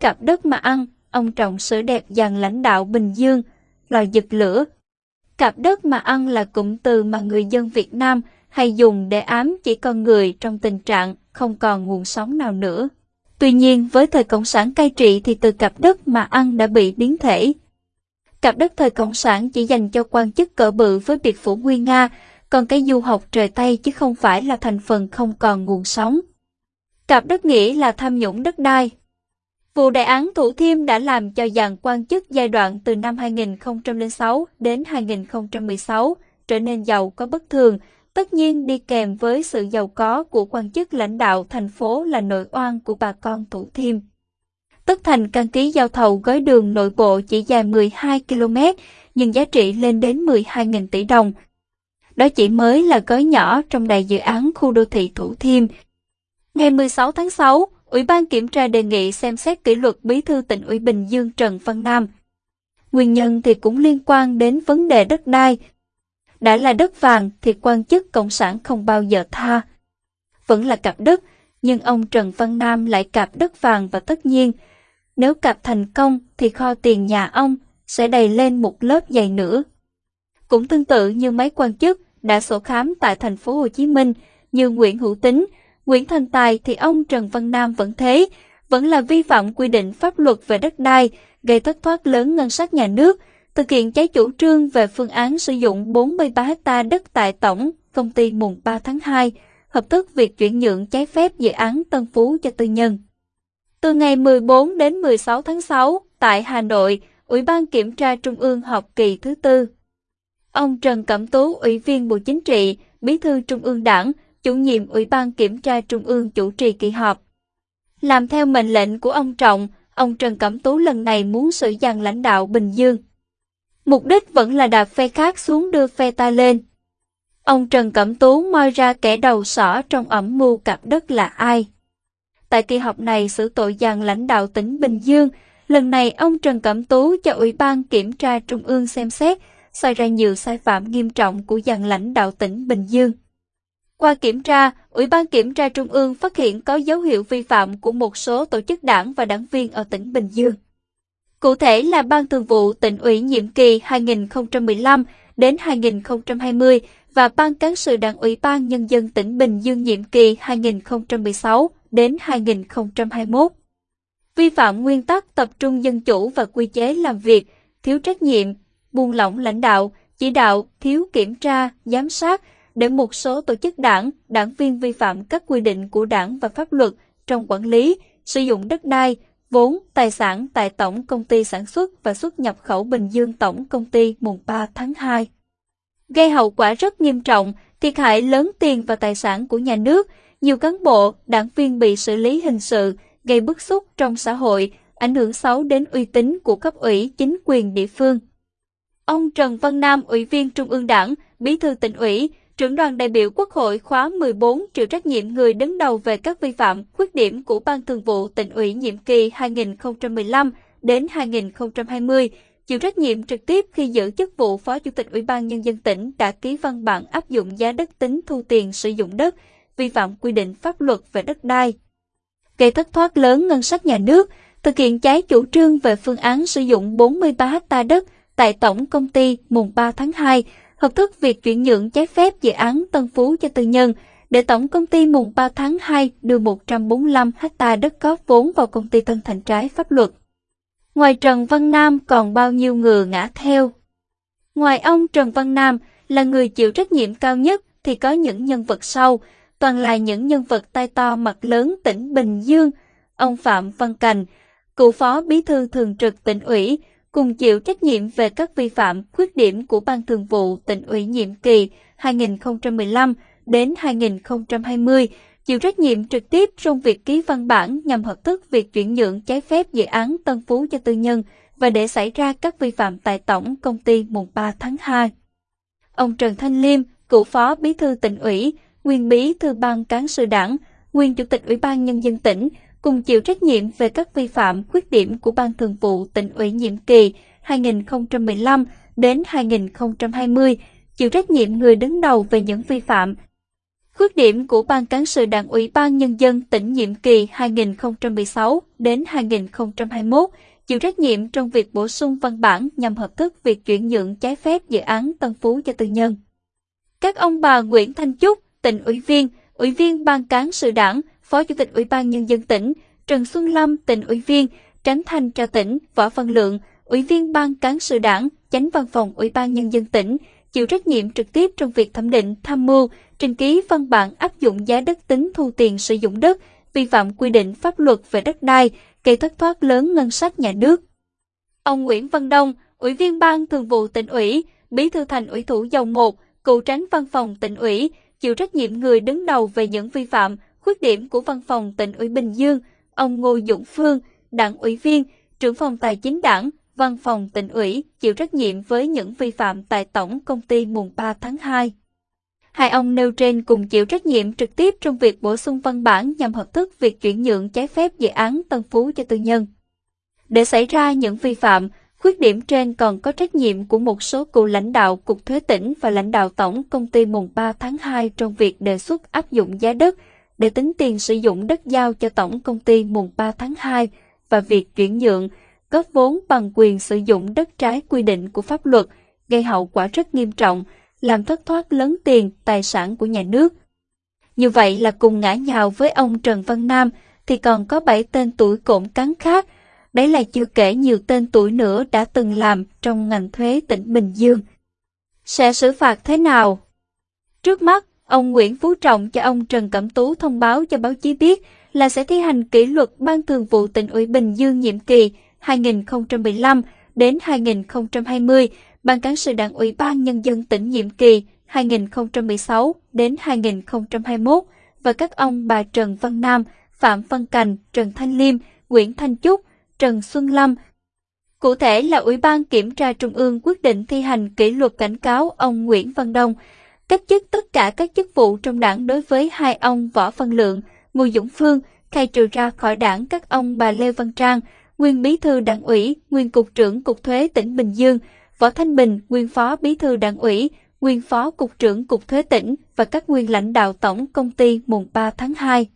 cặp đất mà ăn, ông trọng sử đẹp dàn lãnh đạo Bình Dương, lò giật lửa. Cặp đất mà ăn là cụm từ mà người dân Việt Nam hay dùng để ám chỉ con người trong tình trạng không còn nguồn sống nào nữa. Tuy nhiên, với thời Cộng sản cai trị thì từ cặp đất mà ăn đã bị biến thể. Cặp đất thời Cộng sản chỉ dành cho quan chức cỡ bự với biệt phủ nguyên Nga, còn cái du học trời Tây chứ không phải là thành phần không còn nguồn sống. Cặp đất nghĩa là tham nhũng đất đai. Vụ đại án Thủ Thiêm đã làm cho dàn quan chức giai đoạn từ năm 2006 đến 2016 trở nên giàu có bất thường, tất nhiên đi kèm với sự giàu có của quan chức lãnh đạo thành phố là nội oan của bà con Thủ Thiêm. Tất thành căn ký giao thầu gói đường nội bộ chỉ dài 12 km, nhưng giá trị lên đến 12.000 tỷ đồng. Đó chỉ mới là gói nhỏ trong đại dự án khu đô thị Thủ Thiêm. Ngày 16 tháng 6, Ủy ban Kiểm tra đề nghị xem xét kỷ luật Bí thư tỉnh ủy Bình Dương Trần Văn Nam. Nguyên nhân thì cũng liên quan đến vấn đề đất đai. Đã là đất vàng thì quan chức Cộng sản không bao giờ tha. Vẫn là cặp đất, nhưng ông Trần Văn Nam lại cặp đất vàng và tất nhiên, nếu cặp thành công thì kho tiền nhà ông sẽ đầy lên một lớp dày nữa. Cũng tương tự như mấy quan chức đã sổ khám tại thành phố Hồ Chí Minh như Nguyễn Hữu Tính, Nguyễn Thành Tài thì ông Trần Văn Nam vẫn thế, vẫn là vi phạm quy định pháp luật về đất đai, gây thất thoát lớn ngân sách nhà nước, thực hiện trái chủ trương về phương án sử dụng 43 ha đất tại tổng công ty mùng 3 tháng 2, hợp thức việc chuyển nhượng trái phép dự án Tân Phú cho tư nhân. Từ ngày 14 đến 16 tháng 6, tại Hà Nội, Ủy ban Kiểm tra Trung ương họp kỳ thứ tư. Ông Trần Cẩm Tú, Ủy viên Bộ Chính trị, Bí thư Trung ương Đảng, chủ nhiệm Ủy ban Kiểm tra Trung ương chủ trì kỳ họp. Làm theo mệnh lệnh của ông Trọng, ông Trần Cẩm Tú lần này muốn sử dàn lãnh đạo Bình Dương. Mục đích vẫn là đạp phe khác xuống đưa phe ta lên. Ông Trần Cẩm Tú moi ra kẻ đầu sỏ trong ẩm mưu cặp đất là ai. Tại kỳ họp này xử tội dàn lãnh đạo tỉnh Bình Dương, lần này ông Trần Cẩm Tú cho Ủy ban Kiểm tra Trung ương xem xét, xoay ra nhiều sai phạm nghiêm trọng của dàn lãnh đạo tỉnh Bình Dương. Qua kiểm tra, Ủy ban Kiểm tra Trung ương phát hiện có dấu hiệu vi phạm của một số tổ chức đảng và đảng viên ở tỉnh Bình Dương. Cụ thể là Ban Thường vụ tỉnh ủy nhiệm kỳ 2015 đến 2020 và Ban Cán sự Đảng ủy Ban Nhân dân tỉnh Bình Dương nhiệm kỳ 2016 đến 2021. Vi phạm nguyên tắc tập trung dân chủ và quy chế làm việc, thiếu trách nhiệm, buông lỏng lãnh đạo, chỉ đạo, thiếu kiểm tra, giám sát, để một số tổ chức đảng, đảng viên vi phạm các quy định của đảng và pháp luật trong quản lý, sử dụng đất đai, vốn, tài sản tại Tổng Công ty Sản xuất và xuất nhập khẩu Bình Dương Tổng Công ty mùng 3 tháng 2. Gây hậu quả rất nghiêm trọng, thiệt hại lớn tiền và tài sản của nhà nước, nhiều cán bộ, đảng viên bị xử lý hình sự, gây bức xúc trong xã hội, ảnh hưởng xấu đến uy tín của cấp ủy chính quyền địa phương. Ông Trần Văn Nam, Ủy viên Trung ương Đảng, Bí thư tỉnh ủy, trưởng đoàn đại biểu Quốc hội khóa 14 chịu trách nhiệm người đứng đầu về các vi phạm, khuyết điểm của Ban Thường vụ tỉnh ủy nhiệm kỳ 2015 đến 2020, chịu trách nhiệm trực tiếp khi giữ chức vụ Phó Chủ tịch Ủy ban Nhân dân tỉnh đã ký văn bản áp dụng giá đất tính thu tiền sử dụng đất, vi phạm quy định pháp luật về đất đai. Gây thất thoát lớn ngân sách nhà nước, thực hiện trái chủ trương về phương án sử dụng 43 ha đất tại Tổng Công ty mùng 3 tháng 2 hợp thức việc chuyển nhượng trái phép dự án Tân Phú cho tư nhân, để Tổng Công ty mùng 3 tháng 2 đưa 145 ha đất góp vốn vào công ty Tân Thành trái pháp luật. Ngoài Trần Văn Nam còn bao nhiêu người ngã theo. Ngoài ông Trần Văn Nam là người chịu trách nhiệm cao nhất thì có những nhân vật sau, toàn là những nhân vật tay to mặt lớn tỉnh Bình Dương, ông Phạm Văn Cành, cựu phó bí thư thường trực tỉnh ủy, cùng chịu trách nhiệm về các vi phạm, khuyết điểm của Ban Thường vụ tỉnh ủy nhiệm kỳ 2015 đến 2020, chịu trách nhiệm trực tiếp trong việc ký văn bản nhằm hợp thức việc chuyển nhượng trái phép dự án Tân Phú cho tư nhân và để xảy ra các vi phạm tại Tổng Công ty mùng 3 tháng 2. Ông Trần Thanh Liêm, cựu phó bí thư tỉnh ủy, nguyên bí thư ban cán sự đảng, nguyên chủ tịch Ủy ban Nhân dân tỉnh, cùng chịu trách nhiệm về các vi phạm, khuyết điểm của Ban Thường vụ tỉnh ủy nhiệm kỳ 2015 đến 2020, chịu trách nhiệm người đứng đầu về những vi phạm, Khuyết điểm của Ban Cán sự Đảng ủy Ban Nhân dân tỉnh nhiệm kỳ 2016 đến 2021 chịu trách nhiệm trong việc bổ sung văn bản nhằm hợp thức việc chuyển nhượng trái phép dự án Tân Phú cho tư nhân. Các ông bà Nguyễn Thanh Trúc, tỉnh ủy viên, ủy viên Ban Cán sự Đảng, Phó Chủ tịch Ủy ban Nhân dân tỉnh, Trần Xuân Lâm, tỉnh ủy viên, tránh thanh tra tỉnh, Võ Văn Lượng, ủy viên Ban Cán sự Đảng, chánh văn phòng Ủy ban Nhân dân tỉnh, chịu trách nhiệm trực tiếp trong việc thẩm định, tham mưu, trình ký văn bản áp dụng giá đất tính thu tiền sử dụng đất, vi phạm quy định pháp luật về đất đai, gây thất thoát lớn ngân sách nhà nước. Ông Nguyễn Văn Đông, Ủy viên Ban Thường vụ tỉnh ủy, Bí thư Thành ủy Thủ Dầu Một, cựu tránh văn phòng tỉnh ủy, chịu trách nhiệm người đứng đầu về những vi phạm, khuyết điểm của văn phòng tỉnh ủy Bình Dương, ông Ngô Dũng Phương, đảng ủy viên, trưởng phòng tài chính đảng, văn phòng tỉnh ủy, chịu trách nhiệm với những vi phạm tại Tổng công ty mùng 3 tháng 2. Hai ông nêu trên cùng chịu trách nhiệm trực tiếp trong việc bổ sung văn bản nhằm hợp thức việc chuyển nhượng trái phép dự án Tân Phú cho tư nhân. Để xảy ra những vi phạm, khuyết điểm trên còn có trách nhiệm của một số cựu lãnh đạo Cục Thuế tỉnh và lãnh đạo Tổng công ty mùng 3 tháng 2 trong việc đề xuất áp dụng giá đất để tính tiền sử dụng đất giao cho Tổng công ty mùng 3 tháng 2 và việc chuyển nhượng, góp vốn bằng quyền sử dụng đất trái quy định của pháp luật, gây hậu quả rất nghiêm trọng, làm thất thoát lớn tiền, tài sản của nhà nước. Như vậy là cùng ngã nhào với ông Trần Văn Nam thì còn có 7 tên tuổi cộm cán khác, đấy là chưa kể nhiều tên tuổi nữa đã từng làm trong ngành thuế tỉnh Bình Dương. Sẽ xử phạt thế nào? Trước mắt, ông Nguyễn Phú Trọng cho ông Trần Cẩm Tú thông báo cho báo chí biết là sẽ thi hành kỷ luật Ban Thường vụ tỉnh ủy Bình Dương nhiệm kỳ 2015 đến 2020 Ban cán sự Đảng ủy ban Nhân dân tỉnh nhiệm kỳ 2016 đến 2021 và các ông bà Trần Văn Nam, Phạm Văn Cành, Trần Thanh Liêm, Nguyễn Thanh Trúc, Trần Xuân Lâm. Cụ thể là Ủy ban Kiểm tra Trung ương quyết định thi hành kỷ luật cảnh cáo ông Nguyễn Văn Đông, cách chức tất cả các chức vụ trong đảng đối với hai ông Võ Văn Lượng, Ngô Dũng Phương, khai trừ ra khỏi đảng các ông bà Lê Văn Trang, nguyên bí thư đảng ủy, nguyên cục trưởng cục thuế tỉnh Bình Dương, Võ Thanh Bình, nguyên phó bí thư đảng ủy, nguyên phó cục trưởng cục thuế tỉnh và các nguyên lãnh đạo tổng công ty mùng 3 tháng 2.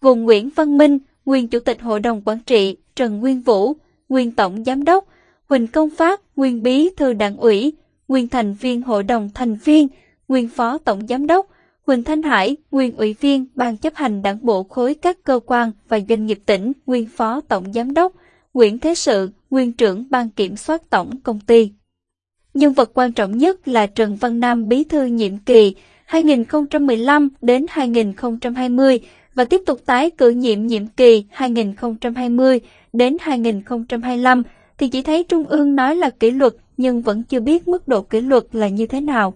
Gồm Nguyễn Văn Minh, nguyên chủ tịch hội đồng quản trị, Trần Nguyên Vũ, nguyên tổng giám đốc, Huỳnh Công Phát, nguyên bí thư đảng ủy, nguyên thành viên hội đồng thành viên, nguyên phó tổng giám đốc, Huỳnh Thanh Hải, nguyên ủy viên ban chấp hành đảng bộ khối các cơ quan và doanh nghiệp tỉnh, nguyên phó tổng giám đốc, Nguyễn Thế Sự, nguyên trưởng ban kiểm soát tổng công ty. Nhân vật quan trọng nhất là Trần Văn Nam bí thư nhiệm kỳ 2015 đến 2020 và tiếp tục tái cử nhiệm nhiệm kỳ 2020 đến 2025 thì chỉ thấy Trung ương nói là kỷ luật nhưng vẫn chưa biết mức độ kỷ luật là như thế nào.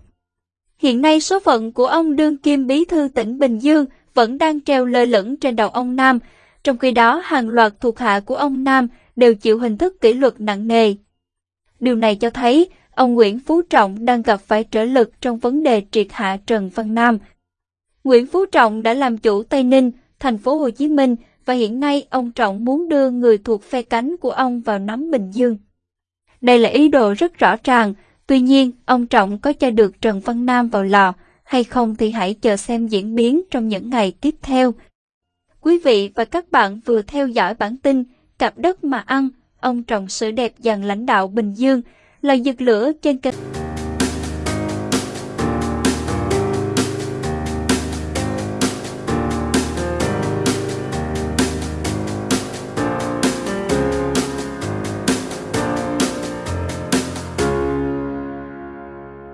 Hiện nay số phận của ông đương kim bí thư tỉnh Bình Dương vẫn đang treo lơ lửng trên đầu ông Nam, trong khi đó hàng loạt thuộc hạ của ông Nam đều chịu hình thức kỷ luật nặng nề. Điều này cho thấy ông Nguyễn Phú Trọng đang gặp phải trở lực trong vấn đề triệt hạ Trần Văn Nam. Nguyễn Phú Trọng đã làm chủ Tây Ninh, thành phố Hồ Chí Minh và hiện nay ông Trọng muốn đưa người thuộc phe cánh của ông vào nắm Bình Dương. Đây là ý đồ rất rõ ràng, tuy nhiên ông Trọng có cho được Trần Văn Nam vào lò hay không thì hãy chờ xem diễn biến trong những ngày tiếp theo. Quý vị và các bạn vừa theo dõi bản tin Cặp đất mà ăn, ông Trọng sự đẹp dàn lãnh đạo Bình Dương, là giật lửa trên kênh.